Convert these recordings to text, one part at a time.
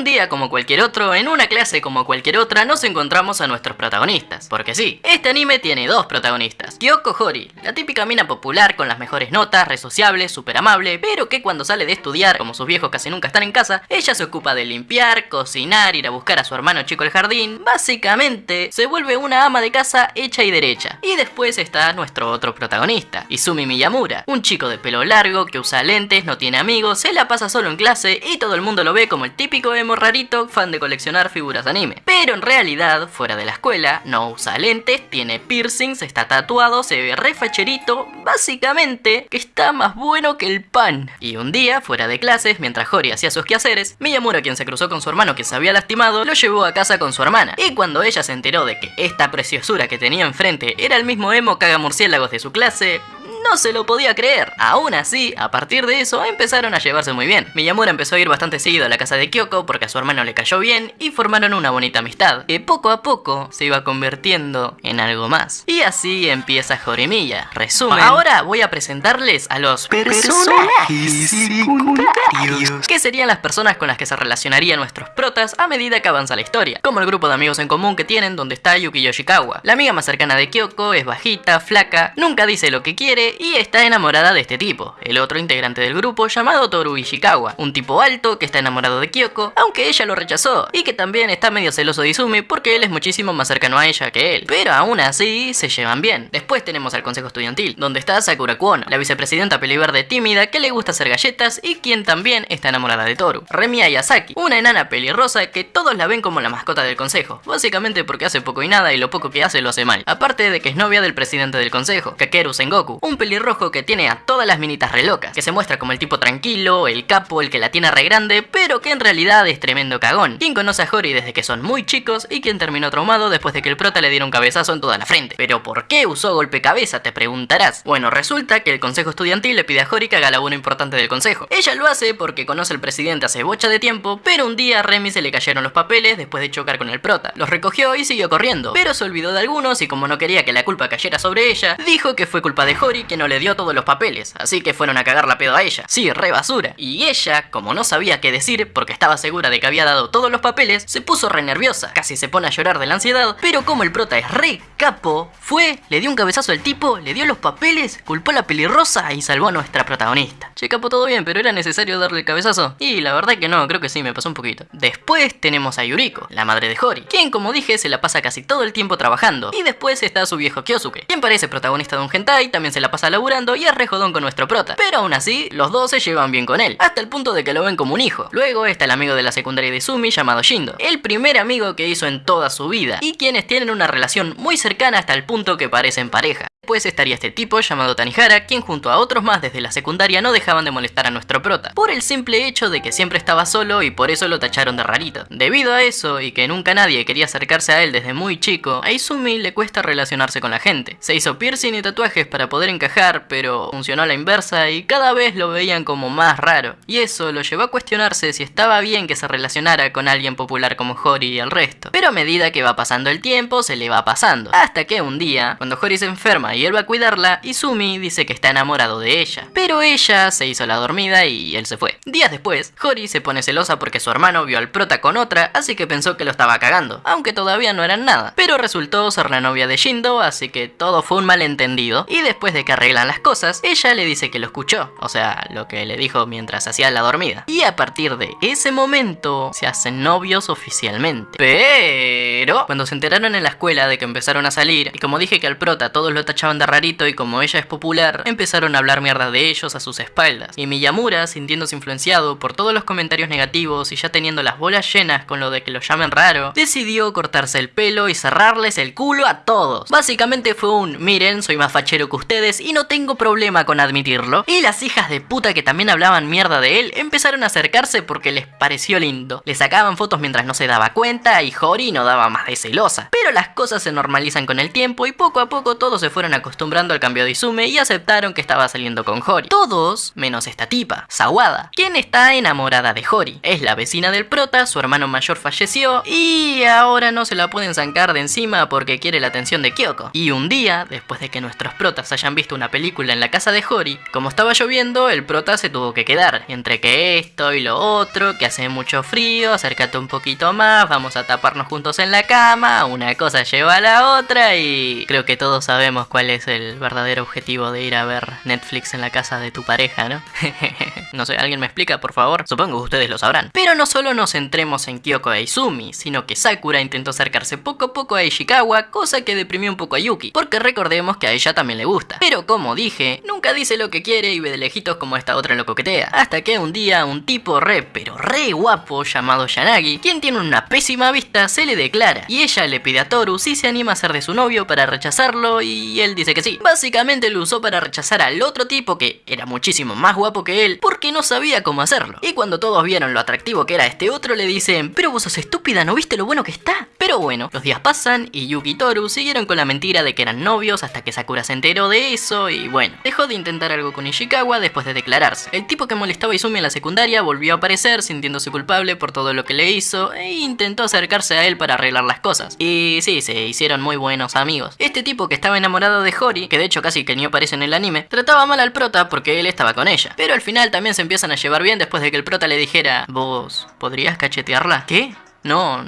Un día como cualquier otro, en una clase como cualquier otra, nos encontramos a nuestros protagonistas. Porque sí, este anime tiene dos protagonistas. Kyoko Hori, la típica mina popular con las mejores notas, re sociable, súper amable, pero que cuando sale de estudiar, como sus viejos casi nunca están en casa, ella se ocupa de limpiar, cocinar, ir a buscar a su hermano chico al jardín. Básicamente, se vuelve una ama de casa hecha y derecha. Y después está nuestro otro protagonista, Izumi Miyamura, un chico de pelo largo que usa lentes, no tiene amigos, se la pasa solo en clase y todo el mundo lo ve como el típico emo rarito fan de coleccionar figuras de anime. Pero en realidad, fuera de la escuela, no usa lentes, tiene piercings, está tatuado, se ve re facherito, básicamente que está más bueno que el pan. Y un día, fuera de clases, mientras Hori hacía sus quehaceres, Miyamura, quien se cruzó con su hermano que se había lastimado, lo llevó a casa con su hermana. Y cuando ella se enteró de que esta preciosura que tenía enfrente era el mismo emo caga murciélagos de su clase, no se lo podía creer. Aún así, a partir de eso, empezaron a llevarse muy bien. Miyamura empezó a ir bastante seguido a la casa de Kyoko porque a su hermano le cayó bien y formaron una bonita amistad, que poco a poco se iba convirtiendo en algo más. Y así empieza Jorimilla. Resumen, ahora voy a presentarles a los Personajes secundarios. que serían las personas con las que se relacionarían nuestros protas a medida que avanza la historia, como el grupo de amigos en común que tienen donde está Yuki Yoshikawa. La amiga más cercana de Kyoko es bajita, flaca, nunca dice lo que quiere y está enamorada de este tipo, el otro integrante del grupo llamado Toru Ishikawa, un tipo alto que está enamorado de Kyoko, aunque ella lo rechazó, y que también está medio celoso de Izumi porque él es muchísimo más cercano a ella que él, pero aún así se llevan bien. Después tenemos al consejo estudiantil, donde está Sakura Kuono, la vicepresidenta peliverde tímida que le gusta hacer galletas y quien también está enamorada de Toru. Remi Ayasaki, una enana pelirrosa que todos la ven como la mascota del consejo, básicamente porque hace poco y nada y lo poco que hace lo hace mal. Aparte de que es novia del presidente del consejo, Kakeru Sengoku, un pelirrojo que tiene a todas las minitas re locas, que se muestra como el tipo tranquilo, el capo, el que la tiene re grande, pero que en realidad es tremendo cagón. Quien conoce a Hori desde que son muy chicos y quien terminó traumado después de que el prota le diera un cabezazo en toda la frente. Pero ¿por qué usó golpe cabeza? Te preguntarás. Bueno, resulta que el consejo estudiantil le pide a Hori que haga la uno importante del consejo. Ella lo hace porque conoce al presidente hace bocha de tiempo, pero un día a Remy se le cayeron los papeles después de chocar con el prota. Los recogió y siguió corriendo, pero se olvidó de algunos y como no quería que la culpa cayera sobre ella, dijo que fue culpa de Hori que no le dio todos los papeles, así que fueron a cagar la pedo a ella. Sí, re basura. Y ella, como no sabía qué decir porque estaba segura de que había dado todos los papeles, se puso re nerviosa, casi se pone a llorar de la ansiedad, pero como el prota es re capo, fue, le dio un cabezazo al tipo, le dio los papeles, culpó a la pelirrosa y salvó a nuestra protagonista. Che, capo, todo bien, pero era necesario darle el cabezazo. Y la verdad que no, creo que sí, me pasó un poquito. Después tenemos a Yuriko, la madre de Hori, quien como dije se la pasa casi todo el tiempo trabajando. Y después está su viejo Kyosuke, quien parece protagonista de un hentai, también se la pasa laburando y es re con nuestro prota. Pero aún así, los dos se llevan bien con él, hasta el punto de que lo ven como un hijo. Luego está el amigo de la secundaria de Sumi llamado Shindo, el primer amigo que hizo en toda su vida, y quienes tienen una relación muy cercana hasta el punto que parecen pareja. Después estaría este tipo llamado Tanihara, quien junto a otros más desde la secundaria no dejaban de molestar a nuestro prota, por el simple hecho de que siempre estaba solo y por eso lo tacharon de rarito. Debido a eso y que nunca nadie quería acercarse a él desde muy chico, a Izumi le cuesta relacionarse con la gente. Se hizo piercing y tatuajes para poder encajar, pero funcionó a la inversa y cada vez lo veían como más raro. Y eso lo llevó a cuestionarse si estaba bien que se relacionara con alguien popular como Hori y el resto. Pero a medida que va pasando el tiempo, se le va pasando. Hasta que un día, cuando Hori se enferma y él va a cuidarla, Izumi dice que está enamorado de ella. Pero ella se hizo la dormida y él se fue. Días después, Hori se pone celosa porque su hermano vio al prota con otra, así que pensó que lo estaba cagando, aunque todavía no eran nada. Pero resultó ser la novia de Shindo, así que todo fue un malentendido. Y después de que arreglan las cosas, ella le dice que lo escuchó, o sea, lo que le dijo mientras hacía la dormida. Y a partir de ese momento, se hacen novios oficialmente. Pero, cuando se enteraron en la escuela de que empezaron a salir, y como dije que al prota todos lo tachaban de rarito y como ella es popular, empezaron a hablar mierda de ellos a sus espaldas. Y Miyamura, sintiéndose influenciado por todos los comentarios negativos y ya teniendo las bolas llenas con lo de que lo llamen raro, decidió cortarse el pelo y cerrarles el culo a todos. Básicamente fue un, miren, soy más fachero que ustedes y no tengo problema con admitirlo. Y las hijas de puta que también hablaban mierda de él empezaron a acercarse porque les pareció lindo. Le sacaban fotos mientras no se daba cuenta y Hori no daba más de celosa. Pero las cosas se normalizan con el tiempo y poco a poco todos se fueron acostumbrando al cambio de Izume y aceptaron que estaba saliendo con Hori. Todos, menos esta tipa, Sawada, quien está enamorada de Hori. Es la vecina del prota, su hermano mayor falleció y ahora no se la pueden zancar de encima porque quiere la atención de Kyoko. Y un día, después de que nuestros protas hayan visto una película en la casa de Hori, como estaba lloviendo, el prota se tuvo que quedar. Entre que esto y lo otro, que hace mucho frío, acércate un poquito más, vamos a taparnos juntos en la cama, una cosa lleva a la otra y creo que todos sabemos cuál es el verdadero objetivo de ir a ver Netflix en la casa de tu pareja, ¿no? no sé, ¿alguien me explica, por favor? Supongo que ustedes lo sabrán. Pero no solo nos centremos en Kyoko e Izumi, sino que Sakura intentó acercarse poco a poco a Ishikawa, cosa que deprimió un poco a Yuki, porque recordemos que a ella también le gusta. Pero como dije, nunca dice lo que quiere y ve de lejitos como esta otra lo coquetea. Hasta que un día un tipo re, pero re guapo llamado Yanagi, quien tiene una pésima vista, se le declara. Y ella le pide a Toru si se anima a ser de su novio para rechazarlo y él dice que sí. Básicamente lo usó para rechazar al otro tipo que era muchísimo más guapo que él porque no sabía cómo hacerlo. Y cuando todos vieron lo atractivo que era este otro le dicen, pero vos sos estúpida, ¿no viste lo bueno que está? Pero bueno, los días pasan y Yuki y Toru siguieron con la mentira de que eran novios hasta que Sakura se enteró de eso y bueno, dejó de intentar algo con Ishikawa después de declararse. El tipo que molestaba a Izumi en la secundaria volvió a aparecer sintiéndose culpable por todo lo que le hizo e intentó acercarse a él para arreglar las cosas. Y sí, se hicieron muy buenos amigos. Este tipo que estaba enamorado de Hori, que de hecho casi que ni aparece en el anime, trataba mal al prota porque él estaba con ella. Pero al final también se empiezan a llevar bien después de que el prota le dijera, vos, ¿podrías cachetearla? ¿Qué? No,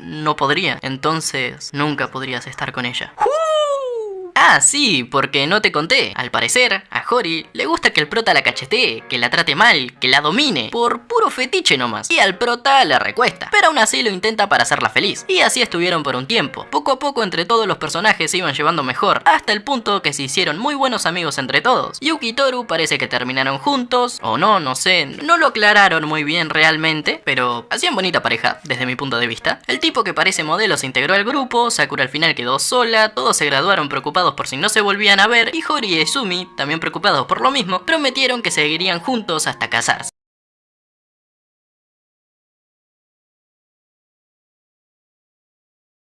no podría. Entonces, nunca podrías estar con ella. Ah, sí, porque no te conté. Al parecer, a Hori le gusta que el prota la cachetee, que la trate mal, que la domine, por puro fetiche nomás. Y al prota le recuesta, pero aún así lo intenta para hacerla feliz. Y así estuvieron por un tiempo. Poco a poco entre todos los personajes se iban llevando mejor, hasta el punto que se hicieron muy buenos amigos entre todos. Yuki y Toru parece que terminaron juntos, o no, no sé, no lo aclararon muy bien realmente, pero hacían bonita pareja, desde mi punto de vista. El tipo que parece modelo se integró al grupo, Sakura al final quedó sola, todos se graduaron preocupados por si no se volvían a ver y Hori y Izumi, también preocupados por lo mismo, prometieron que seguirían juntos hasta casarse.